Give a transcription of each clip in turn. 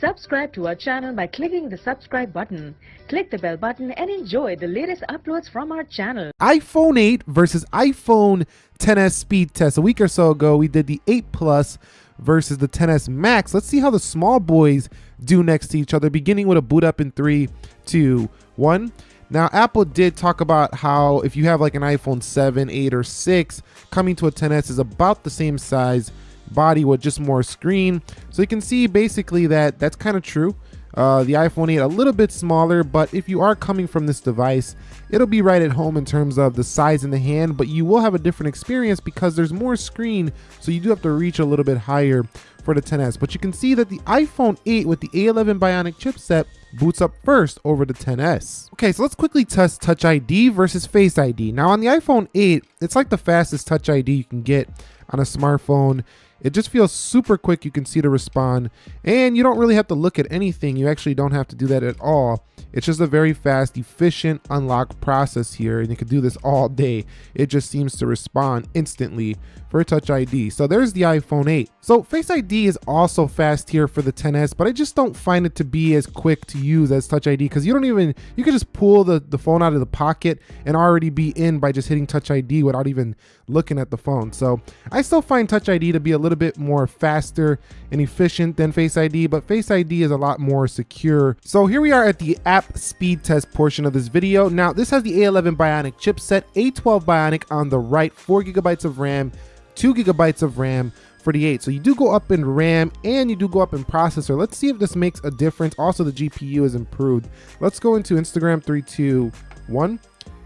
Subscribe to our channel by clicking the subscribe button. Click the bell button and enjoy the latest uploads from our channel. iPhone 8 versus iPhone 10s speed test. A week or so ago, we did the 8 Plus versus the 10s Max. Let's see how the small boys do next to each other, beginning with a boot up in three, two, one. Now, Apple did talk about how if you have like an iPhone 7, 8, or 6, coming to a 10s is about the same size body with just more screen. So you can see basically that that's kind of true. Uh, the iPhone 8 a little bit smaller, but if you are coming from this device, it'll be right at home in terms of the size in the hand, but you will have a different experience because there's more screen, so you do have to reach a little bit higher for the 10s. But you can see that the iPhone 8 with the A11 Bionic chipset boots up first over the 10s. Okay, so let's quickly test Touch ID versus Face ID. Now on the iPhone 8, it's like the fastest Touch ID you can get on a smartphone. It just feels super quick. You can see to respond and you don't really have to look at anything. You actually don't have to do that at all. It's just a very fast, efficient unlock process here. And you can do this all day. It just seems to respond instantly for Touch ID. So there's the iPhone 8. So Face ID is also fast here for the 10s, but I just don't find it to be as quick to use as Touch ID because you don't even, you can just pull the, the phone out of the pocket and already be in by just hitting Touch ID without even looking at the phone. So I still find Touch ID to be a little bit more faster and efficient than Face ID, but Face ID is a lot more secure. So here we are at the app speed test portion of this video. Now this has the A11 Bionic chipset, A12 Bionic on the right, four gigabytes of RAM, two gigabytes of RAM 48. So you do go up in RAM and you do go up in processor. Let's see if this makes a difference. Also, the GPU is improved. Let's go into Instagram 321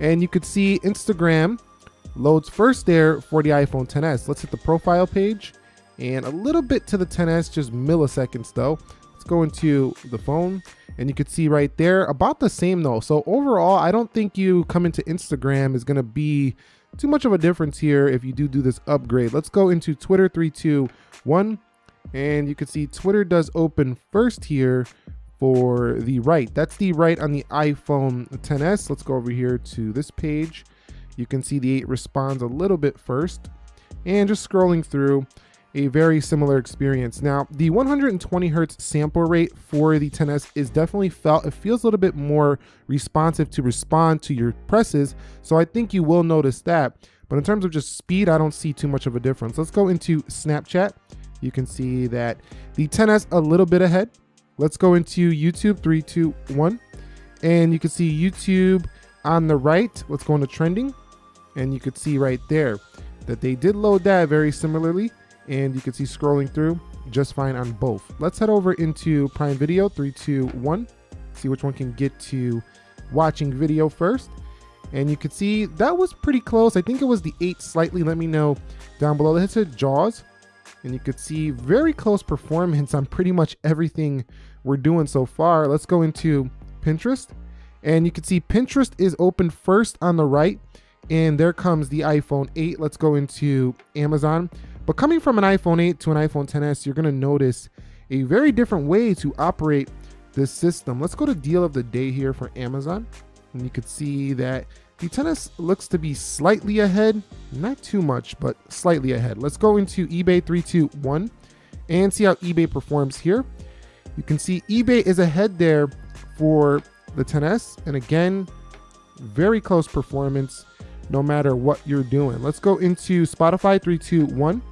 and you could see Instagram loads first there for the iPhone 10s. Let's hit the profile page and a little bit to the 10s, just milliseconds though. Let's go into the phone and you can see right there about the same though. So overall, I don't think you come into Instagram is going to be too much of a difference here if you do do this upgrade. Let's go into Twitter 321 and you can see Twitter does open first here for the right. That's the right on the iPhone 10s. Let's go over here to this page. You can see the 8 responds a little bit first and just scrolling through a very similar experience. Now, the 120 hertz sample rate for the 10s is definitely felt. It feels a little bit more responsive to respond to your presses, so I think you will notice that. But in terms of just speed, I don't see too much of a difference. Let's go into Snapchat. You can see that the 10s a little bit ahead. Let's go into YouTube, three, two, one. And you can see YouTube on the right. Let's go into trending. And you could see right there that they did load that very similarly and you can see scrolling through just fine on both. Let's head over into Prime Video, three, two, one. See which one can get to watching video first. And you can see that was pretty close. I think it was the eight slightly. Let me know down below. Let's hit Jaws. And you could see very close performance on pretty much everything we're doing so far. Let's go into Pinterest. And you can see Pinterest is open first on the right. And there comes the iPhone 8. Let's go into Amazon. But coming from an iPhone 8 to an iPhone 10s, you're going to notice a very different way to operate this system. Let's go to deal of the day here for Amazon. And you can see that the 10s looks to be slightly ahead, not too much, but slightly ahead. Let's go into eBay 321 and see how eBay performs here. You can see eBay is ahead there for the 10s. And again, very close performance no matter what you're doing. Let's go into Spotify 321.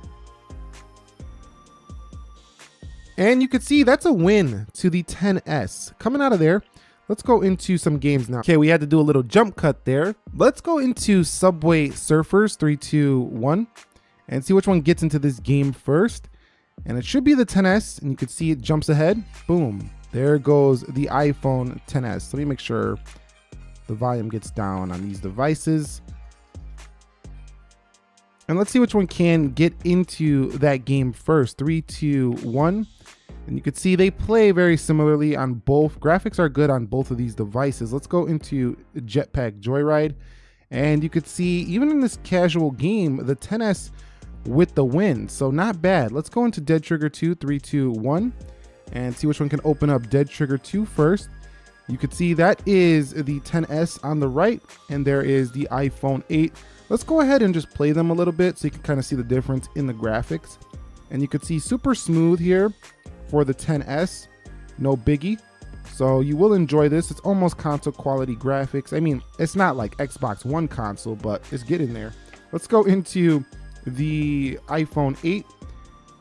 And you can see that's a win to the 10S. Coming out of there, let's go into some games now. Okay, we had to do a little jump cut there. Let's go into Subway Surfers 321 and see which one gets into this game first. And it should be the 10S, and you can see it jumps ahead. Boom. There goes the iPhone 10s. Let me make sure the volume gets down on these devices. And let's see which one can get into that game first. Three, two, one. And you can see they play very similarly on both. Graphics are good on both of these devices. Let's go into Jetpack Joyride. And you could see even in this casual game, the 10S with the win. So not bad. Let's go into Dead Trigger 2, 3, 2, 1. And see which one can open up Dead Trigger 2 first. You could see that is the 10S on the right. And there is the iPhone 8. Let's go ahead and just play them a little bit so you can kind of see the difference in the graphics. And you could see super smooth here for the 10S. no biggie. So you will enjoy this. It's almost console quality graphics. I mean, it's not like Xbox One console, but it's getting there. Let's go into the iPhone 8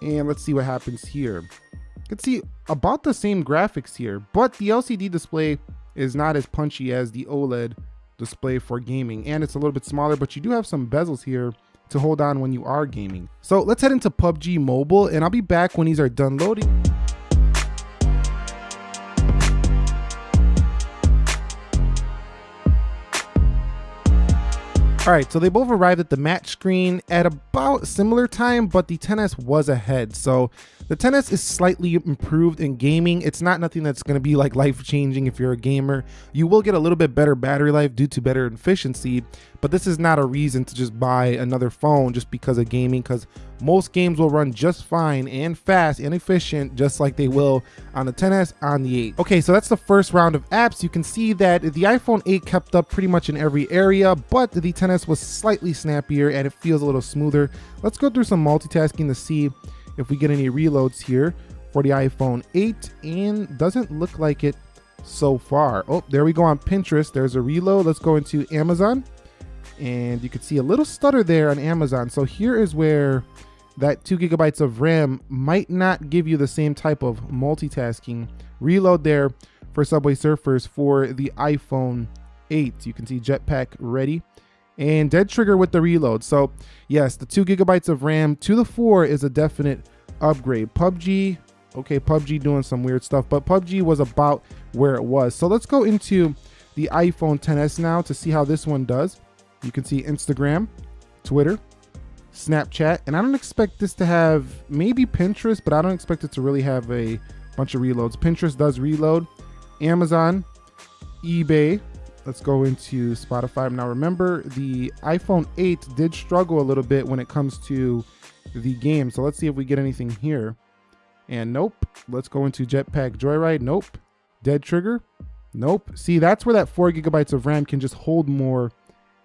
and let's see what happens here. You can see about the same graphics here, but the LCD display is not as punchy as the OLED display for gaming and it's a little bit smaller, but you do have some bezels here to hold on when you are gaming. So let's head into PUBG Mobile and I'll be back when these are done loading. All right, so they both arrived at the match screen at about similar time, but the 10S was ahead. So the 10S is slightly improved in gaming. It's not nothing that's going to be like life changing if you're a gamer. You will get a little bit better battery life due to better efficiency, but this is not a reason to just buy another phone just because of gaming because most games will run just fine and fast and efficient just like they will on the 10s on the 8 okay so that's the first round of apps. You can see that the iphone 8 kept up pretty much in every area but the 10s was slightly snappier and it feels a little smoother. Let's go through some multitasking to see if we get any reloads here for the iphone 8 and doesn't look like it so far. Oh there we go on pinterest. There's a reload. Let's go into amazon. And you can see a little stutter there on Amazon. So here is where that two gigabytes of RAM might not give you the same type of multitasking. Reload there for Subway Surfers for the iPhone 8. You can see Jetpack ready and dead trigger with the reload. So yes, the two gigabytes of RAM to the four is a definite upgrade. PUBG, okay, PUBG doing some weird stuff, but PUBG was about where it was. So let's go into the iPhone 10s now to see how this one does. You can see Instagram, Twitter, Snapchat, and I don't expect this to have maybe Pinterest, but I don't expect it to really have a bunch of reloads. Pinterest does reload, Amazon, eBay. Let's go into Spotify. Now remember, the iPhone 8 did struggle a little bit when it comes to the game. So let's see if we get anything here. And nope. Let's go into Jetpack Joyride. Nope. Dead Trigger. Nope. See, that's where that four gigabytes of RAM can just hold more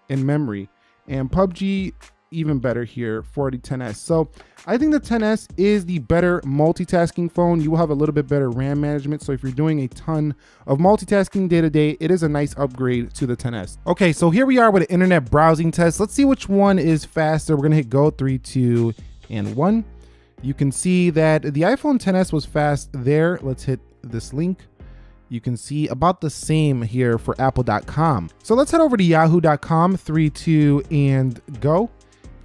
in memory. And PUBG even better here for the 10s. So I think the 10s is the better multitasking phone. You will have a little bit better RAM management. So if you're doing a ton of multitasking day to day, it is a nice upgrade to the 10s. Okay, so here we are with an internet browsing test. Let's see which one is faster. We're gonna hit go three, two, and one. You can see that the iPhone 10s was fast there. Let's hit this link you can see about the same here for apple.com. So let's head over to yahoo.com, three, two, and go.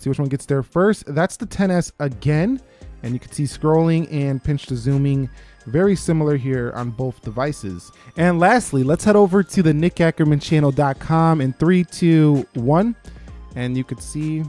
See which one gets there first. That's the 10S again. And you can see scrolling and pinch to zooming very similar here on both devices. And lastly, let's head over to the nickackermanchannel.com in three, two, one. And you could see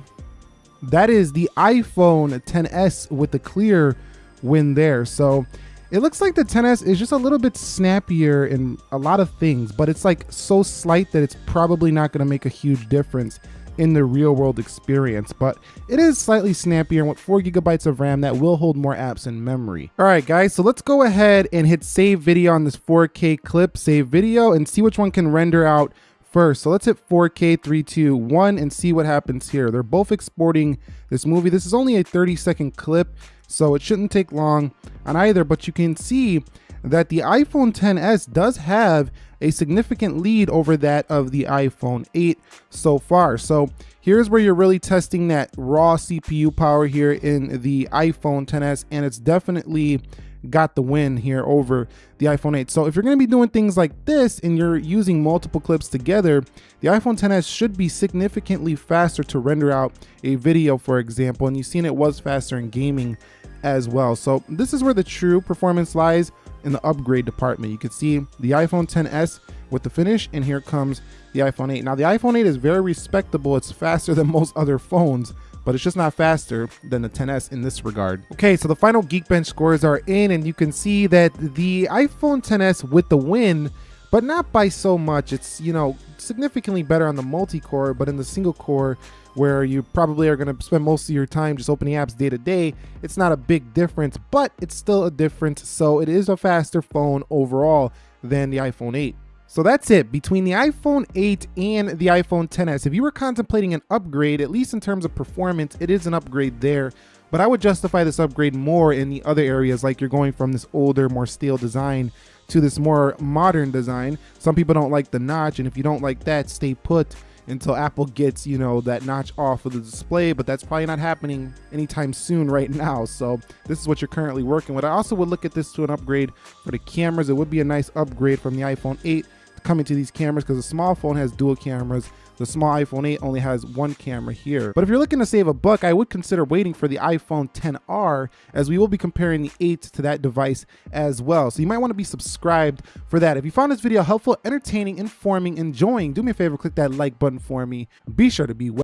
that is the iPhone 10s with the clear win there. So it looks like the 10S is just a little bit snappier in a lot of things, but it's like so slight that it's probably not going to make a huge difference in the real world experience, but it is slightly snappier with 4 gigabytes of RAM that will hold more apps in memory. Alright guys, so let's go ahead and hit save video on this 4K clip, save video, and see which one can render out first. So let's hit 4K 3, 2, 1 and see what happens here. They're both exporting this movie. This is only a 30 second clip, so it shouldn't take long on either, but you can see that the iPhone 10s does have a significant lead over that of the iPhone 8 so far. So here's where you're really testing that raw CPU power here in the iPhone 10s, and it's definitely got the win here over the iPhone 8. So if you're going to be doing things like this and you're using multiple clips together, the iPhone 10s should be significantly faster to render out a video, for example. And you've seen it was faster in gaming as well. So this is where the true performance lies in the upgrade department. You can see the iPhone 10s with the finish and here comes the iPhone 8. Now the iPhone 8 is very respectable. It's faster than most other phones, but it's just not faster than the 10s in this regard. Okay, so the final Geekbench scores are in and you can see that the iPhone 10s with the win, but not by so much. It's, you know, significantly better on the multi-core, but in the single core, where you probably are going to spend most of your time just opening apps day to day, it's not a big difference, but it's still a difference. So it is a faster phone overall than the iPhone 8. So that's it. Between the iPhone 8 and the iPhone 10s, if you were contemplating an upgrade, at least in terms of performance, it is an upgrade there. but I would justify this upgrade more in the other areas, like you're going from this older, more steel design to this more modern design. Some people don't like the notch, and if you don't like that, stay put until Apple gets, you know, that notch off of the display, but that's probably not happening anytime soon right now. So this is what you're currently working with. I also would look at this to an upgrade for the cameras. It would be a nice upgrade from the iPhone 8 coming to these cameras because the small phone has dual cameras the small iPhone 8 only has one camera here. But if you're looking to save a buck, I would consider waiting for the iPhone 10R as we will be comparing the 8 to that device as well. So you might want to be subscribed for that. If you found this video helpful, entertaining, informing, enjoying, do me a favor, click that like button for me. Be sure to be well.